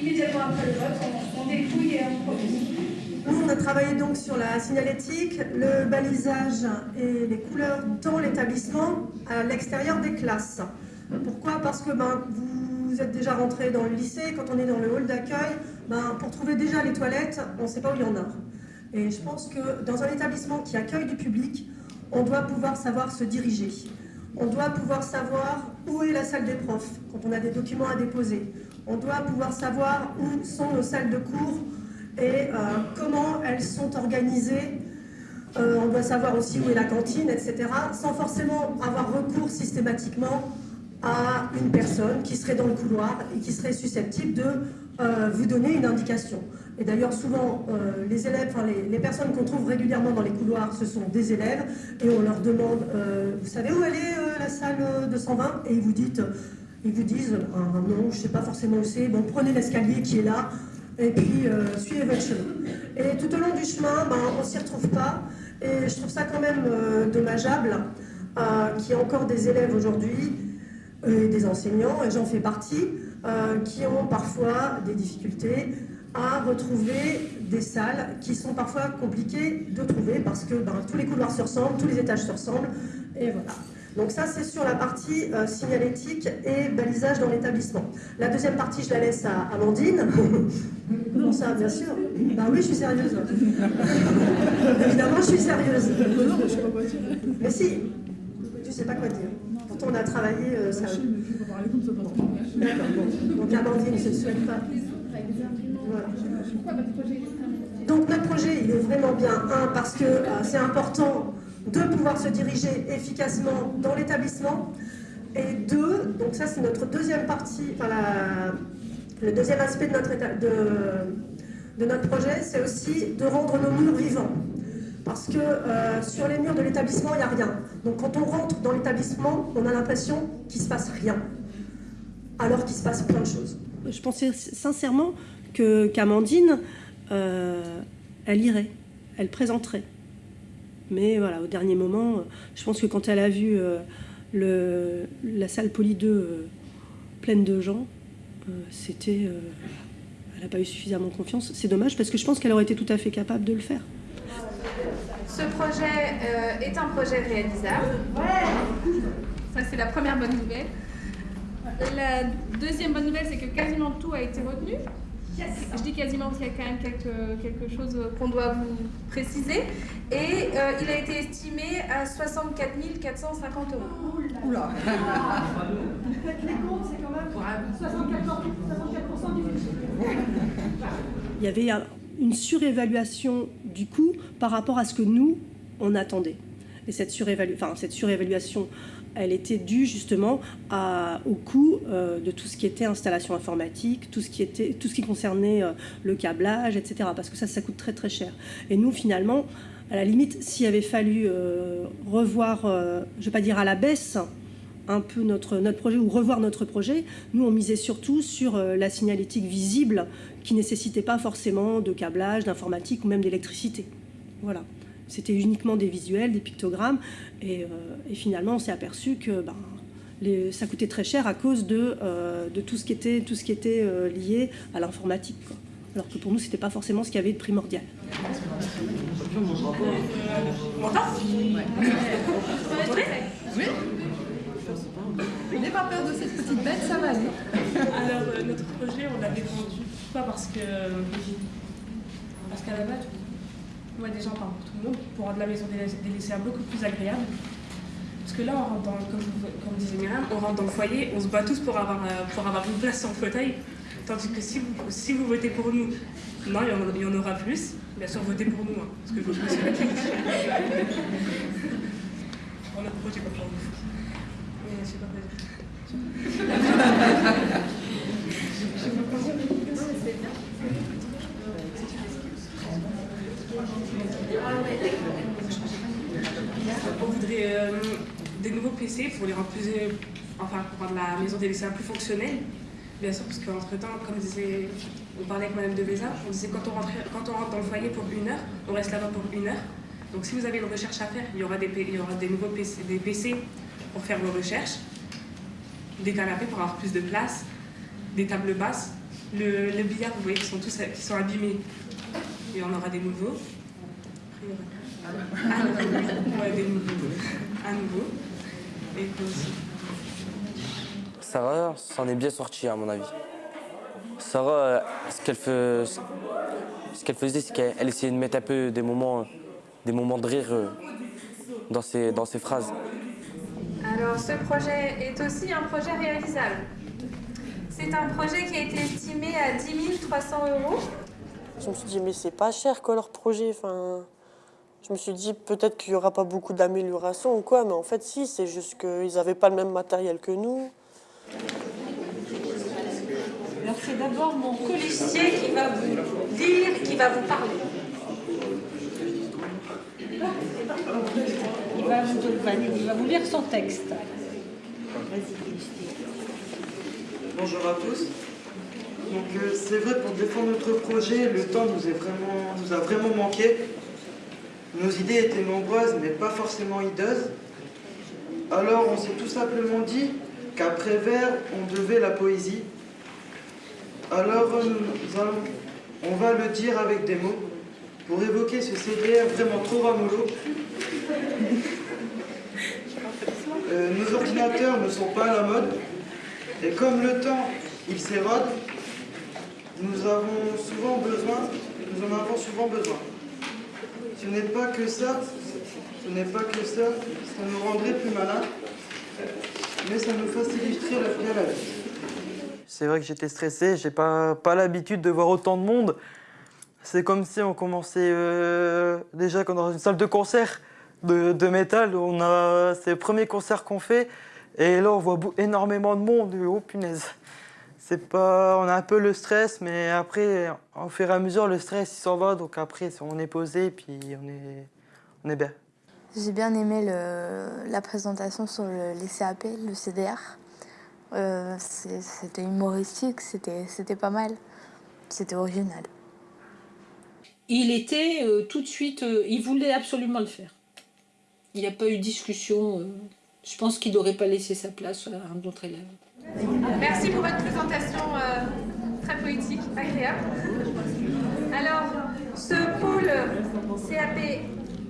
immédiatement après le vote, on, on dépouille et on. Nous, on a travaillé donc sur la signalétique, le balisage et les couleurs dans l'établissement à l'extérieur des classes. Pourquoi? Parce que ben, vous êtes déjà rentré dans le lycée, quand on est dans le hall d'accueil, ben, pour trouver déjà les toilettes, on ne sait pas où il y en a. Et je pense que dans un établissement qui accueille du public, on doit pouvoir savoir se diriger. On doit pouvoir savoir où est la salle des profs quand on a des documents à déposer. On doit pouvoir savoir où sont nos salles de cours et euh, comment elles sont organisées. Euh, on doit savoir aussi où est la cantine, etc. Sans forcément avoir recours systématiquement à une personne qui serait dans le couloir et qui serait susceptible de euh, vous donner une indication. Et d'ailleurs, souvent, euh, les élèves, enfin, les, personnes qu'on trouve régulièrement dans les couloirs, ce sont des élèves, et on leur demande, euh, vous savez où elle est euh, la salle euh, de 120 Et ils vous, ils vous disent, Ah, non, je ne sais pas forcément où c'est, bon, prenez l'escalier qui est là, et puis suivez votre chemin. Et tout au long du chemin, ben, on ne s'y retrouve pas, et je trouve ça quand même dommageable qu'il y ait encore des élèves aujourd'hui, euh, des enseignants, et j'en fais partie, qui ont parfois des difficultés à retrouver des salles qui sont parfois compliquées de trouver parce que ben, tous les couloirs se ressemblent, tous les étages se ressemblent, et voilà. Donc ça, c'est sur la partie euh, signalétique et balisage dans l'établissement. La deuxième partie, je la laisse à Amandine. Comment [LAUGHS] ça, bien sûr Bah oui, je suis sérieuse. [LAUGHS] Évidemment, je suis sérieuse. Mais si, tu sais pas quoi dire. Pourtant, on a travaillé euh, ça. D'accord, bon. Donc Amandine, je ne souhaite pas. Donc notre projet, il est vraiment bien. Un, parce que euh, c'est important de pouvoir se diriger efficacement dans l'établissement. Et deux, donc ça c'est notre deuxième partie, enfin le deuxième aspect de notre projet, c'est aussi de rendre nos murs vivants. Parce que euh, sur les murs de l'établissement, il n'y a rien. Donc quand on rentre dans l'établissement, on a l'impression qu'il ne se passe rien. Alors qu'il se passe plein de choses. Je pensais sincèrement qu'Amandine, euh, elle irait, elle présenterait. Mais voilà, au dernier moment, je pense que quand elle a vu le, la salle Poly 2 pleine de gens, c'était... elle n'a pas eu suffisamment confiance. C'est dommage parce que je pense qu'elle aurait été tout à fait capable de le faire. Ce projet euh, est un projet réalisable. Ça, c'est la première bonne nouvelle. La deuxième bonne nouvelle, c'est que quasiment tout a été retenu. Je dis quasiment parce qu'il y a quand même quelque, quelque chose qu'on doit vous préciser. Et euh, il a été estimé à 64 450 euros. Oula Faites les comptes, c'est quand même 64%, du budget. Il y avait une surévaluation du coût par rapport à ce que nous, on attendait. Et cette, surévalu enfin, cette surévaluation, elle était due justement au coût euh, de tout ce qui était installation informatique, tout ce qui, était, tout ce qui concernait euh, le câblage, etc. Parce que ça, ça coûte très très cher. Et nous, finalement, à la limite, s'il avait fallu euh, revoir, je ne vais pas dire à la baisse, un peu notre, notre projet ou revoir notre projet, nous on misait surtout sur la signalétique visible qui nécessitait pas forcément de câblage, d'informatique ou même d'électricité. Voilà. C'était uniquement des visuels, des pictogrammes, et, euh, et finalement on s'est aperçu que ben, les, ça coûtait très cher à cause de, euh, de tout ce qui était, tout ce qui était euh, lié à l'informatique. Alors que pour nous, c'était pas forcément ce qu'il y avait de primordial. Oui. N'aie pas peur de cette petite bête, ça va aller. Alors, euh, notre projet, on l'avait vendu. Pas parce que. Parce qu'à la base, ouais, déjà, enfin, pour tout le monde, pour rendre la maison des lycéens beaucoup plus agréable. Parce que là, on rentre dans, comme, comme disait Myriam, on rentre dans le foyer, on se bat tous pour avoir, euh, pour avoir une place sur le fauteuil. Tandis que si vous, si vous votez pour nous, non, il y, en, aura plus. Bien sûr, votez pour nous, hein, parce que je me suis On a projet pour vous. Mais je sais pas quoi dire. [LAUGHS] Je sais pas quoi dire. On voudrait euh, des nouveaux PC pour les rendre plus, euh, enfin pour rendre la maison des lycéens plus fonctionnelle. Bien sûr, parce qu'entre temps, comme disait, on parlait avec Madame de Béza, on disait quand on, rentre, quand on rentre dans le foyer pour une heure, on reste là-bas pour une heure. Donc si vous avez une recherche à faire, il y aura des, nouveaux PC, des PC pour faire vos recherches, des canapés pour avoir plus de place, des tables basses. Le, billard, vous voyez, qui sont tous qui sont abîmés, y en aura des nouveaux. Sarah s'en est bien sortie à mon avis. Sarah, ce qu'elle fait, ce qu'elle faisait, c'est qu'elle essayait de mettre un peu des moments, des moments de rire euh, dans ses, dans ses phrases. Alors, ce projet est aussi un projet réalisable. C'est un projet qui a été estimé à 10 300 euros. Je me suis dit, mais c'est pas cher quoi leur projet. Enfin, je me suis dit, peut-être qu'il n'y aura pas beaucoup d'améliorations ou quoi, mais en fait, si, c'est juste qu'ils n'avaient pas le même matériel que nous. Alors, c'est d'abord mon colistier qui va vous lire, qui va vous parler. Il va vous, il va vous lire son texte. Bonjour à tous. Donc euh, c'est vrai pour défendre notre projet, le temps nous, est vraiment, nous a vraiment manqué. Nos idées étaient nombreuses mais pas forcément hideuses. Alors on s'est tout simplement dit qu'après vers, on devait la poésie. Alors euh, on va le dire avec des mots pour évoquer ce CDR vraiment trop ramolo. Euh, nos ordinateurs ne sont pas à la mode et comme le temps il s'érode, nous avons souvent besoin, nous en avons souvent besoin. Ce n'est pas que ça, ce n'est pas que ça, ça nous rendrait plus malins, mais ça nous faciliterait la vie. C'est vrai que j'étais stressé, j'ai pas, pas l'habitude de voir autant de monde. C'est comme si on commençait euh, déjà dans une salle de concert de, de métal, on a, c'est le premier concert qu'on fait, et là on voit énormément de monde, oh punaise. C'est pas, on a un peu le stress, mais après, au fur et à mesure, le stress il s'en va, donc après on est posé, puis on est, on est bien. J'ai bien aimé le, la présentation sur le, les CAP, le CDR. Euh, c'était humoristique, c'était pas mal, c'était original. Il était euh, tout de suite, euh, il voulait absolument le faire. Il n'y a pas eu discussion. Je pense qu'il n'aurait pas laissé sa place à un autre élève. Merci pour votre présentation euh, très poétique, agréable. Alors, ce pôle CAP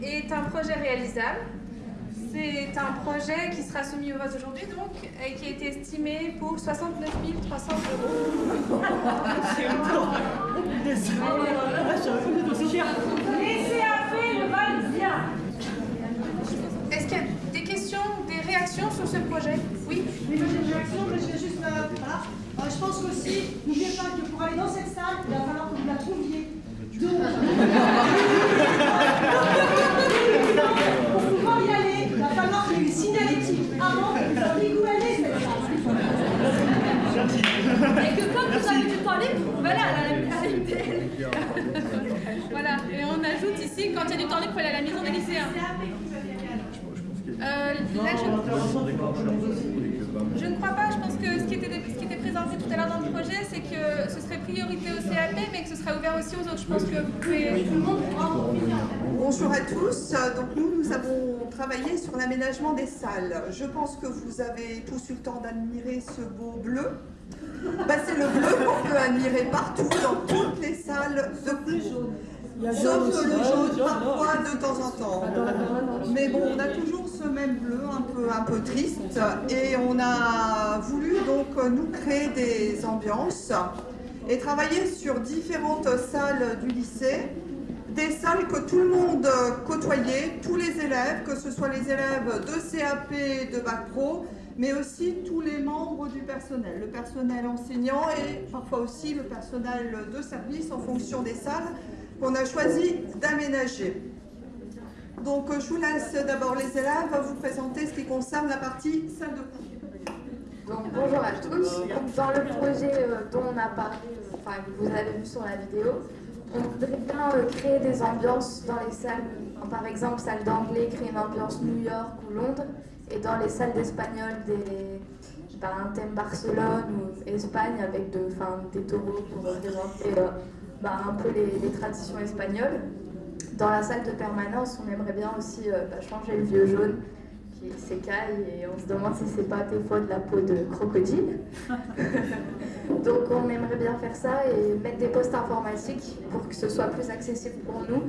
est un projet réalisable. C'est un projet qui sera soumis au vote aujourd'hui, donc, et qui a été estimé pour 69 300 euros. Les CAP [LAUGHS] le valent bien. Est-ce qu'il y a des questions, des réactions sur ce projet Oui moi j'ai une réaction, mais je vais juste. euh, voilà. Euh, je pense qu'aussi, n'oubliez pas que pour aller dans cette salle, il va falloir que vous la trouviez. Donc, pour pouvoir y aller, il va falloir qu'il y ait une signalétique avant que vous sachiez où est cette salle. Et que comme vous avez du temps libre, vous pouvez aller à la, à la MTL. voilà, et on ajoute ici, quand il y a du temps libre, il faut aller à la maison des lycéens. Euh, là, je... je ne crois pas, je pense que ce qui était, ce qui était présenté tout à l'heure dans le projet, c'est que ce serait priorité au CAP, mais que ce serait ouvert aussi aux autres. Je pense que vous pouvez... Bonjour à tous. Donc nous, nous avons travaillé sur l'aménagement des salles. Je pense que vous avez tous eu le temps d'admirer ce beau bleu. Bah, c'est le bleu qu'on peut admirer partout, dans toutes les salles de cours. Sauf que le jaune, parfois, de temps en temps. Mais bon, on a toujours ce même bleu, un peu, un peu triste. Et on a voulu donc nous créer des ambiances et travailler sur différentes salles du lycée. Des salles que tout le monde côtoyait, tous les élèves, que ce soit les élèves de CAP, de Bac Pro, mais aussi tous les membres du personnel, le personnel enseignant et parfois aussi le personnel de service en fonction des salles qu'on a choisi d'aménager. Donc je vous laisse d'abord les élèves vous présenter ce qui concerne la partie salle de cours. Donc, bonjour à tous. Dans le projet euh, dont on a parlé, euh, que vous avez vu sur la vidéo, on voudrait bien euh, créer des ambiances dans les salles, euh, par exemple salle d'anglais, créer une ambiance New York ou Londres, et dans les salles d'espagnol, des, un thème Barcelone ou Espagne avec de, des taureaux pour représenter euh, bah, un peu les, les traditions espagnoles. Dans la salle de permanence, on aimerait bien aussi euh, bah, changer le vieux jaune qui s'écaille et on se demande si c'est pas des fois de la peau de crocodile. [LAUGHS] Donc on aimerait bien faire ça et mettre des postes informatiques pour que ce soit plus accessible pour nous,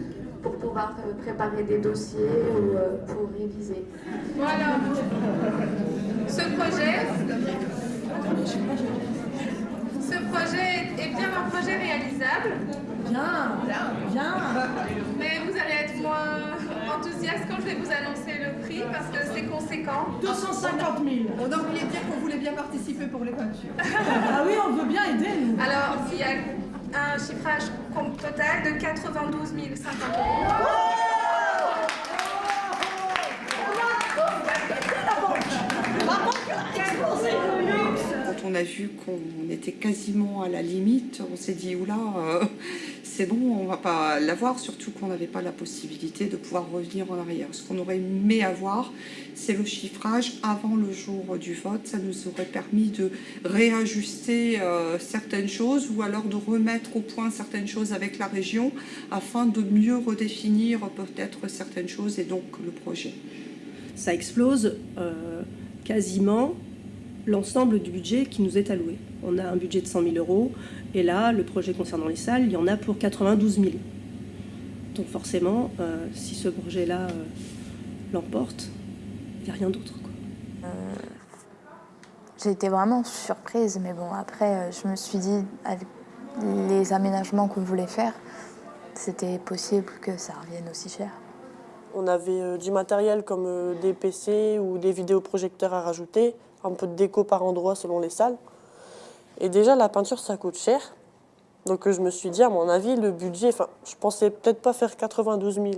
pour pouvoir euh, préparer des dossiers ou euh, pour réviser. Voilà. Ce projet, ce projet est bien un projet réalisable. Bien, bien. Mais vous allez être moins enthousiaste quand je vais vous annoncer le prix parce que c'est conséquent. 250 000. On a oublié de dire qu'on voulait bien participer pour les peintures. Ah oui, on veut bien aider, nous. Alors, il y a un chiffrage total de 92 050 euros. Quand on a vu qu'on était quasiment à la limite, on s'est dit, oula, euh, c'est bon, on va pas l'avoir, surtout qu'on n'avait pas la possibilité de pouvoir revenir en arrière. Ce qu'on aurait aimé avoir, c'est le chiffrage avant le jour du vote. Ça nous aurait permis de réajuster euh, certaines choses ou alors de remettre au point certaines choses avec la région afin de mieux redéfinir peut-être certaines choses et donc le projet. ça explose euh, quasiment l'ensemble du budget qui nous est alloué. On a un budget de 100 000 euros, et là, le projet concernant les salles, il y en a pour 92 000. Donc forcément, euh, si ce projet-là euh, l'emporte, il n'y a rien d'autre. quoi. J'ai été vraiment surprise, mais bon, après, euh, je me suis dit, avec les aménagements qu'on voulait faire, c'était possible que ça revienne aussi cher. On avait euh, du matériel comme euh, des PC ou des vidéoprojecteurs à rajouter, un peu de déco par endroit selon les salles. Et déjà, la peinture, ça coûte cher. Donc je me suis dit, à mon avis, le budget, enfin, je pensais peut-être pas faire 92 000,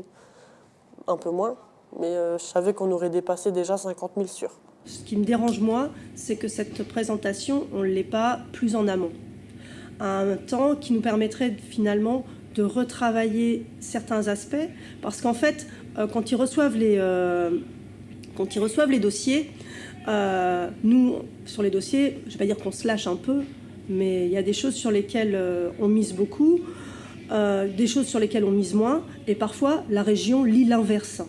un peu moins, mais euh, je savais qu'on aurait dépassé déjà 50 000 sur. Ce qui me dérange, moi, c'est que cette présentation, on ne l'est pas plus en amont. Un temps qui nous permettrait finalement de retravailler certains aspects, parce qu'en fait, euh, quand ils reçoivent les, euh, quand ils reçoivent les dossiers, euh, nous, sur les dossiers, je ne vais pas dire qu'on se lâche un peu, mais il y a des choses sur lesquelles euh, on mise beaucoup, euh, des choses sur lesquelles on mise moins, et parfois la région lit l'inverse.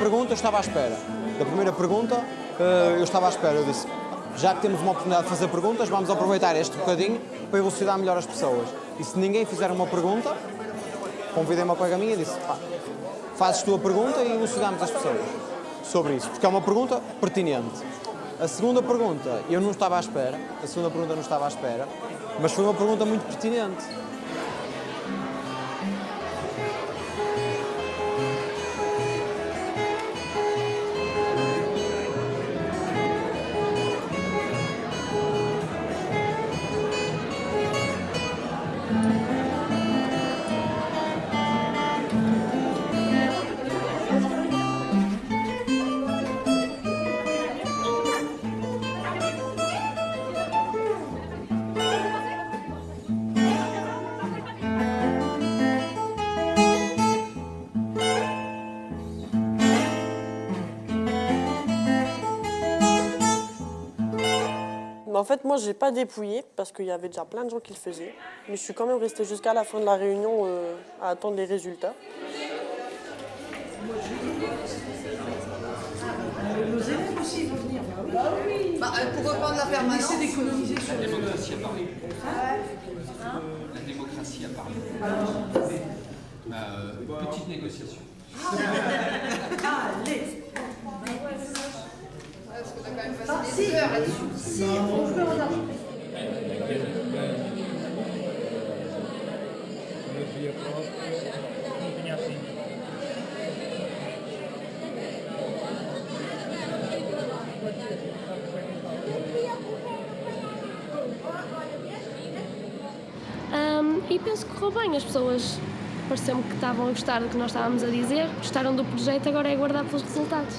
Pergunta eu estava à espera. Da primeira pergunta eh, eu estava à espera. Eu disse, já que temos uma oportunidade de fazer perguntas, vamos aproveitar este bocadinho para elucidar melhor as pessoas. E se ninguém fizer uma pergunta, convidei uma colega minha e disse, pá, fazes tu a pergunta e elucidamos as pessoas sobre isso, porque é uma pergunta pertinente. A segunda pergunta, eu não estava à espera, a segunda pergunta não estava à espera, mas foi uma pergunta muito pertinente. Fait, moi, j'ai pas dépouillé parce qu'il y avait déjà plein de gens qui le faisaient. Mais je suis quand même restée jusqu'à la fin de la réunion euh, à attendre les résultats. Nos élèves aussi vont venir. Bah oui. Bah, euh, pour reprendre la permanence. Essaie d'économiser sur La démocratie a parlé. Hein La démocratie a parlé. Bah, euh, petite négociation. [LAUGHS] Allez. Parce qu'on a quand même Ah, passé si. des heures là-dessus. Si, on en argent. Ahm, e penso que correu bem. As pessoas pareceu-me que estavam a gostar do que nós estávamos a dizer, gostaram do projeto, agora é aguardar pelos resultados.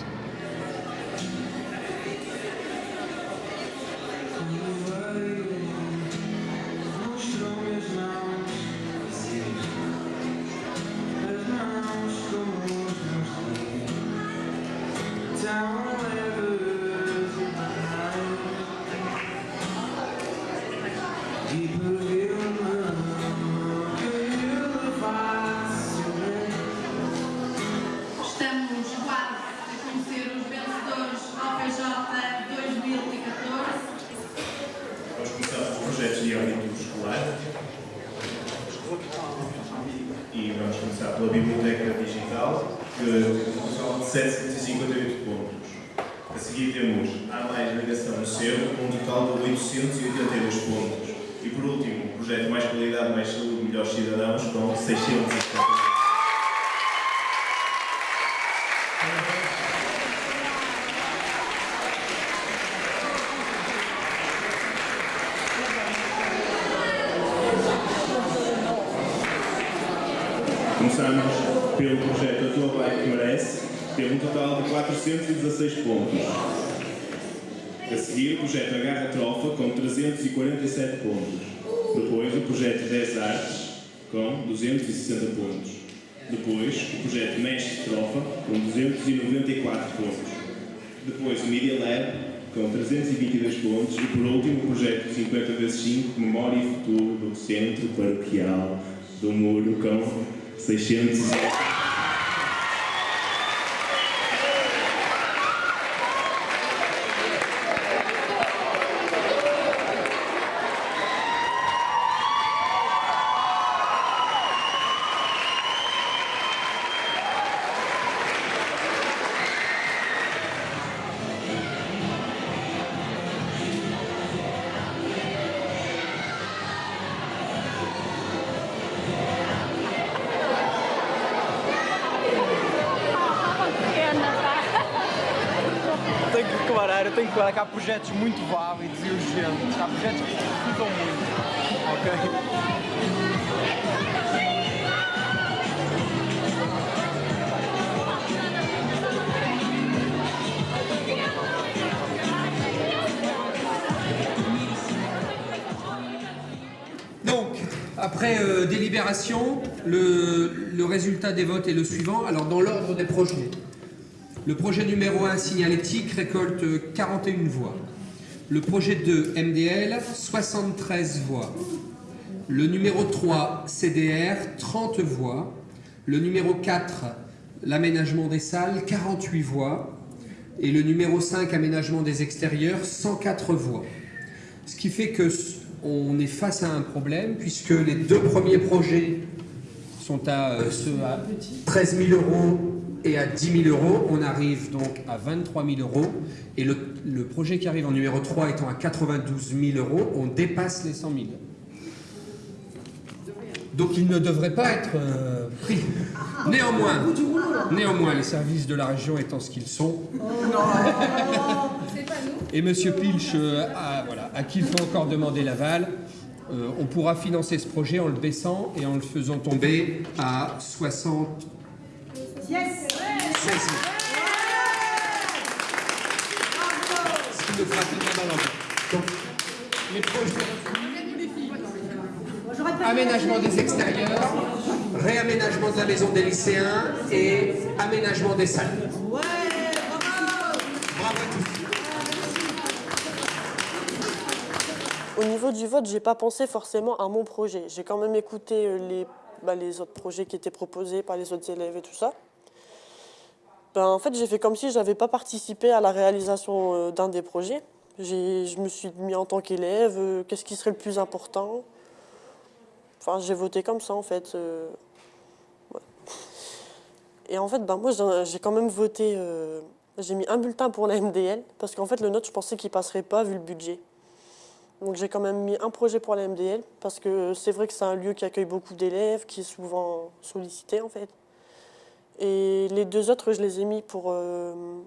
Depois, o Media Lab, com 322 pontos. E, por último, o projeto 50 x 5, Memória e Futuro do Centro Paroquial do Muro, com 600. Declarar, eu tenho que declarar que há projetos muito válidos e urgentes. Há projetos que ficam muito. Ok? Après euh, délibération, le, le résultat des votes est le suivant. Alors, dans l'ordre des projets. Le projet numéro 1, signalétique, récolte 41 voix. Le projet 2, MDL, 73 voix. Le numéro 3, CDR, 30 voix. Le numéro 4, l'aménagement des salles, 48 voix. Et le numéro 5, aménagement des extérieurs, 104 voix. Ce qui fait que on est face à un problème, puisque les deux premiers projets sont à, euh, à 13 000 euros et à 10 000 euros. On arrive donc à 23 000 euros. Et le, le projet qui arrive en numéro 3 étant à 92 000 euros, on dépasse les 100 000. Donc il ne devrait pas être euh, pris. Néanmoins, néanmoins, les services de la région étant ce qu'ils sont, et M. Pilch, euh, à, voilà, à qui il faut encore demander l'aval, euh, on pourra financer ce projet en le baissant et en le faisant tomber à 60... Yes 16 000. Ce qui nous fera tenir dans l'emploi. Donc, les projets... Aménagement des extérieurs, réaménagement de la maison des lycéens et aménagement des salles. Au niveau du vote, j'ai pas pensé forcément à mon projet. J'ai quand même écouté euh, les, bah, les autres projets qui étaient proposés par les autres élèves et tout ça. Ben, en fait, j'ai fait comme si j'avais pas participé à la réalisation euh, d'un des projets. Je me suis mis en tant qu'élève, euh, qu'est-ce qui serait le plus important? Enfin, j'ai voté comme ça, en fait. euh. Et en fait, ben, moi, j'ai- quand même voté... j'ai mis un bulletin pour la MDL, parce qu'en fait, le note, je pensais qu'il passerait pas, vu le budget. Donc j'ai quand même mis un projet pour la MDL, parce que c'est vrai que c'est un lieu qui accueille beaucoup d'élèves, qui est souvent sollicité en fait. Et les deux autres, je les ai mis pour, euh,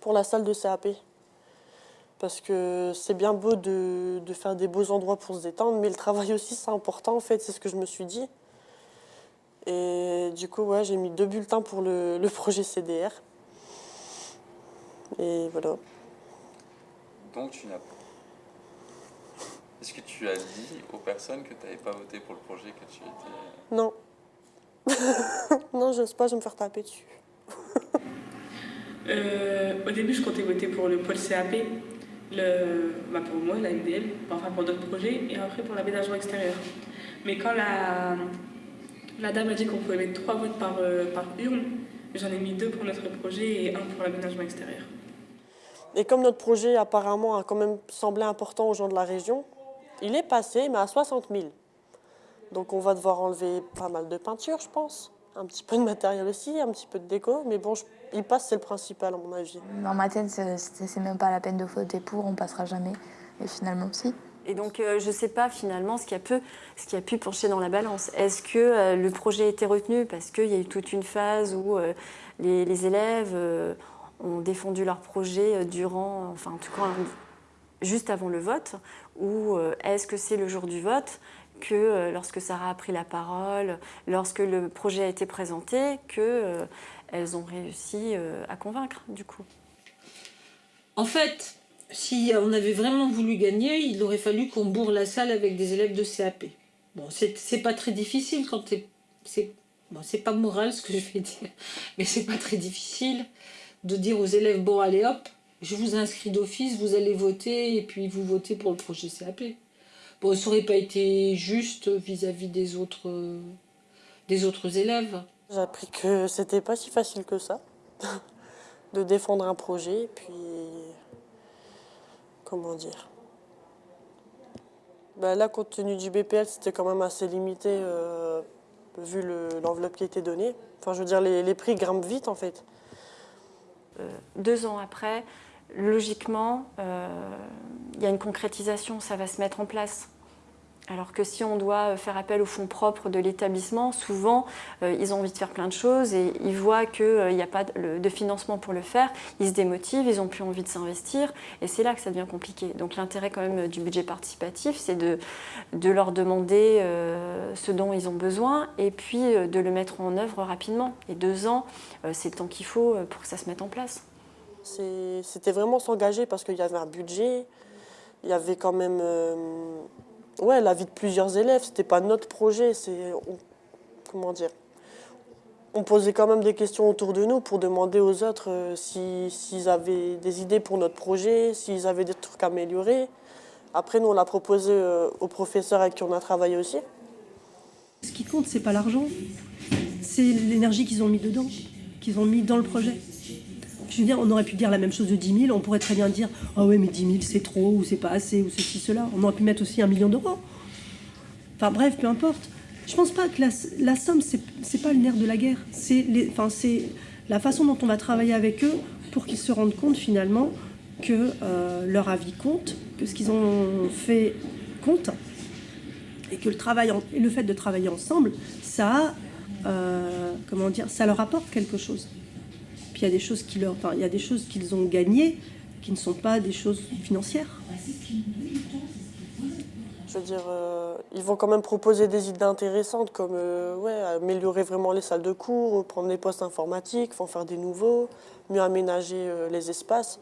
pour la salle de CAP. Parce que c'est bien beau de, de faire des beaux endroits pour se détendre, mais le travail aussi c'est important en fait, c'est ce que je me suis dit. Et du coup, ouais, j'ai mis deux bulletins pour le, le projet CDR. Et voilà. Donc tu n'as pas. Est-ce que tu as dit aux personnes que tu n'avais pas voté pour le projet que tu étais. Non. [LAUGHS] non, j'ose pas, je vais me faire taper dessus. Euh, au début, je comptais voter pour le pôle CAP, le, bah pour moi, la MDL, enfin pour d'autres projets, et après pour l'aménagement extérieur. Mais quand la, la dame a dit qu'on pouvait mettre trois votes par, euh, par urne, j'en ai mis deux pour notre projet et un pour l'aménagement extérieur. Et comme notre projet apparemment a quand même semblé important aux gens de la région, il est passé, mais à 60 000. Donc on va devoir enlever pas mal de peinture, je pense. Un petit peu de matériel aussi, un petit peu de déco. Mais bon, je- il passe, c'est le principal à mon avis. Dans ma tête, c'est même pas la peine de voter pour, on passera jamais. Et finalement, si. Et donc, euh, je ne sais pas finalement ce qui, a pu, ce qui a pu pencher dans la balance. Est-ce que euh, le projet a été retenu parce qu'il y a eu toute une phase où euh, les, les élèves euh, ont défendu leur projet durant, enfin en tout cas juste avant le vote, ou euh, est-ce que c'est le jour du vote que euh, lorsque Sarah a pris la parole, lorsque le projet a été présenté, que euh, ont réussi euh, à convaincre du coup En fait, si on avait vraiment voulu gagner, il aurait fallu qu'on bourre la salle avec des élèves de CAP. Bon, c'est pas très difficile quand c'est bon, c'est pas moral ce que je vais dire, mais c'est pas très difficile de dire aux élèves bon allez hop, je vous inscris d'office, vous allez voter et puis vous votez pour le projet CAP. Bon, ça aurait pas été juste vis-à-vis des autres euh, des autres élèves. J'ai appris que c'était pas si facile que ça [LAUGHS] de défendre un projet, puis comment dire. Bah là, compte tenu du BPL, c'était quand même assez limité euh, vu le- l'enveloppe qui était donnée. Enfin, je veux dire, les, les prix grimpent vite en fait. Euh, deux ans après, logiquement, euh, il y a une concrétisation, ça va se mettre en place. Alors que si on doit faire appel aux fonds propres de l'établissement, souvent, euh, ils ont envie de faire plein de choses et ils voient qu'il n'y a pas de, financement pour le faire, ils se démotivent, ils n'ont plus envie de s'investir et c'est là que ça devient compliqué. Donc l'intérêt quand même du budget participatif, c'est de, leur demander euh, ce dont ils ont besoin et puis euh, de le mettre en œuvre rapidement. Et deux ans, euh, c'est le temps qu'il faut euh, pour que ça se mette en place. C'était vraiment s'engager parce qu'il y avait un budget, il y avait quand même euh, ouais, la vie de plusieurs élèves, c'était pas notre projet, c'est comment dire? On posait quand même des questions autour de nous pour demander aux autres euh, si- s'ils avaient des idées pour notre projet, s'ils avaient des trucs à améliorer. Après, nous, on l'a proposé euh, aux professeurs avec qui on a travaillé aussi. Ce qui compte, c'est pas l'argent, c'est l'énergie qu'ils ont mis dedans. qu'ils ont mis dans le projet. Je veux dire, on aurait pu dire la même chose de 10 000, on pourrait très bien dire Ah ouais, mais 10 000 c'est trop, ou c'est pas assez, ou ceci, cela. On aurait pu mettre aussi un million d'euros. Enfin bref, peu importe. Je pense pas que la, somme, c'est pas le nerf de la guerre. C'est la façon dont on va travailler avec eux pour qu'ils se rendent compte finalement que euh, leur avis compte, que ce qu'ils ont fait compte, et que le, travail le fait de travailler ensemble, ça, euh, comment dire, ça leur apporte quelque chose. Il y a des choses qui leur, enfin, il y a des choses qu'ils ont gagnées qui ne sont pas des choses financières. Je veux dire, euh, ils vont quand même proposer des idées intéressantes comme euh, ouais, améliorer vraiment les salles de cours, prendre les postes informatiques, en faire des nouveaux, mieux aménager euh, les espaces.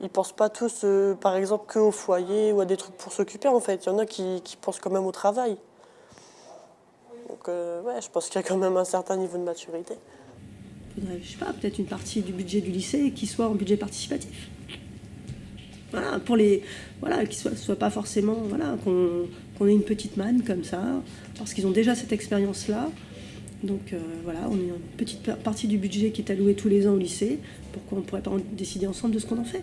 Ils pensent pas tous, par exemple, que au foyer ou à des trucs pour s'occuper en fait. Il y en a qui, qui pensent quand même au travail. Donc ouais, je pense qu'il y a quand même un certain niveau de maturité. Je sais pas, peut-être une partie du budget du lycée qui soit en budget participatif. Voilà, pour les, voilà, qui soit, soit pas forcément, voilà, qu'on ait une petite manne comme ça, parce qu'ils ont déjà cette expérience-là. Donc euh, voilà, on a une petite par- partie du budget qui est allouée tous les ans au lycée, pourquoi on ne pourrait pas en décider ensemble de ce qu'on en fait?